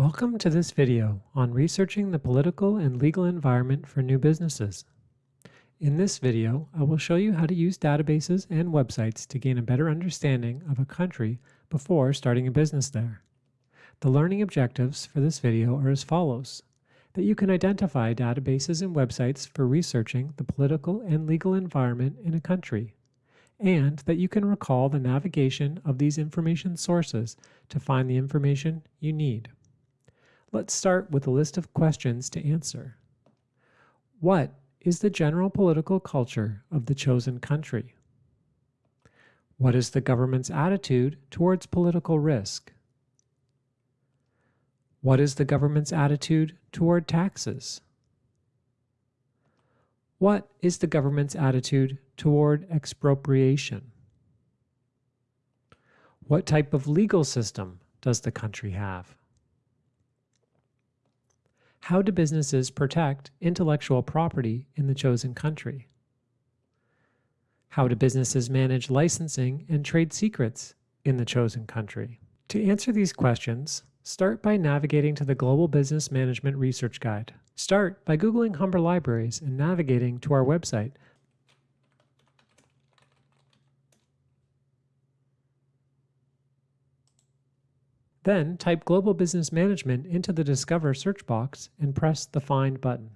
Welcome to this video on researching the political and legal environment for new businesses. In this video, I will show you how to use databases and websites to gain a better understanding of a country before starting a business there. The learning objectives for this video are as follows. That you can identify databases and websites for researching the political and legal environment in a country and that you can recall the navigation of these information sources to find the information you need. Let's start with a list of questions to answer. What is the general political culture of the chosen country? What is the government's attitude towards political risk? What is the government's attitude toward taxes? What is the government's attitude toward expropriation? What type of legal system does the country have? How do businesses protect intellectual property in the chosen country? How do businesses manage licensing and trade secrets in the chosen country? To answer these questions, start by navigating to the Global Business Management Research Guide. Start by Googling Humber Libraries and navigating to our website. Then type Global Business Management into the Discover search box and press the Find button.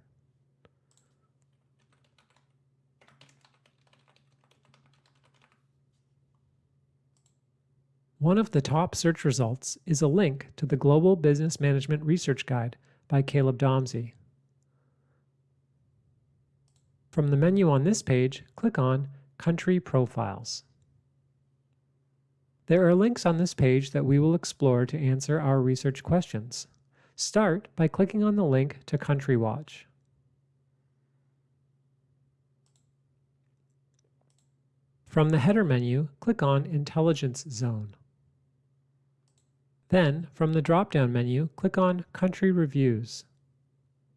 One of the top search results is a link to the Global Business Management Research Guide by Caleb Domsey. From the menu on this page, click on Country Profiles. There are links on this page that we will explore to answer our research questions. Start by clicking on the link to Country Watch. From the header menu, click on Intelligence Zone. Then, from the drop-down menu, click on Country Reviews.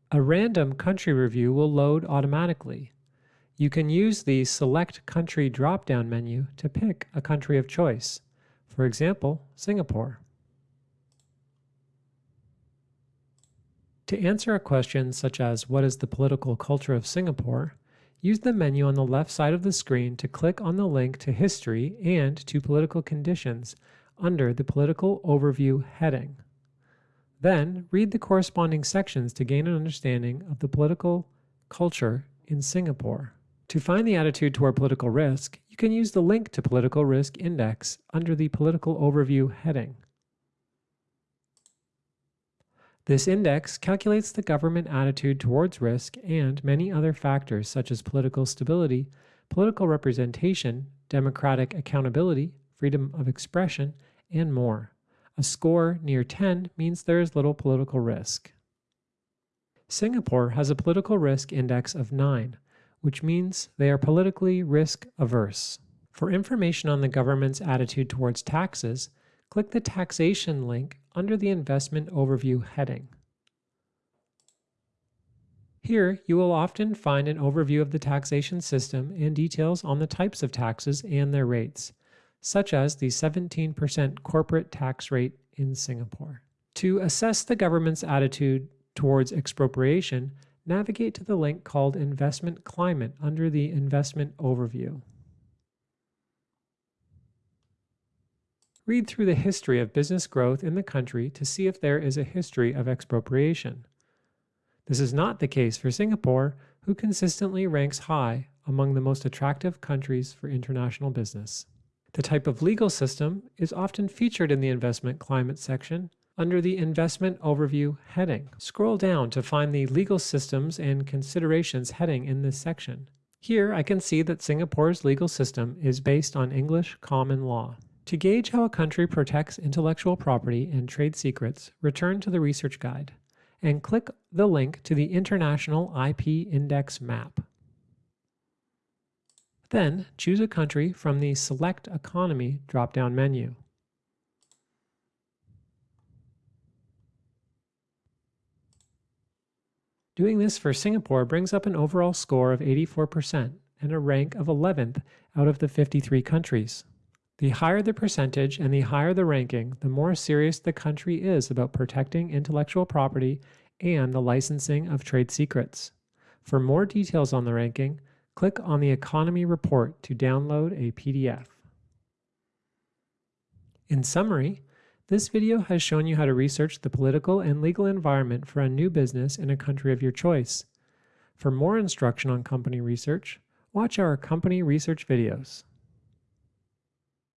A random country review will load automatically. You can use the Select Country drop-down menu to pick a country of choice, for example, Singapore. To answer a question such as what is the political culture of Singapore, use the menu on the left side of the screen to click on the link to history and to political conditions under the Political Overview heading. Then, read the corresponding sections to gain an understanding of the political culture in Singapore. To find the attitude toward political risk, you can use the link to Political Risk Index under the Political Overview heading. This index calculates the government attitude towards risk and many other factors such as political stability, political representation, democratic accountability, freedom of expression, and more. A score near 10 means there is little political risk. Singapore has a political risk index of 9, which means they are politically risk averse. For information on the government's attitude towards taxes, click the Taxation link under the Investment Overview heading. Here, you will often find an overview of the taxation system and details on the types of taxes and their rates such as the 17% corporate tax rate in Singapore. To assess the government's attitude towards expropriation, navigate to the link called Investment Climate under the Investment Overview. Read through the history of business growth in the country to see if there is a history of expropriation. This is not the case for Singapore, who consistently ranks high among the most attractive countries for international business. The type of legal system is often featured in the investment climate section under the Investment Overview heading. Scroll down to find the Legal Systems and Considerations heading in this section. Here I can see that Singapore's legal system is based on English common law. To gauge how a country protects intellectual property and trade secrets, return to the research guide and click the link to the International IP Index map. Then choose a country from the Select Economy drop-down menu. Doing this for Singapore brings up an overall score of 84% and a rank of 11th out of the 53 countries. The higher the percentage and the higher the ranking, the more serious the country is about protecting intellectual property and the licensing of trade secrets. For more details on the ranking, click on the Economy Report to download a PDF. In summary, this video has shown you how to research the political and legal environment for a new business in a country of your choice. For more instruction on company research, watch our company research videos.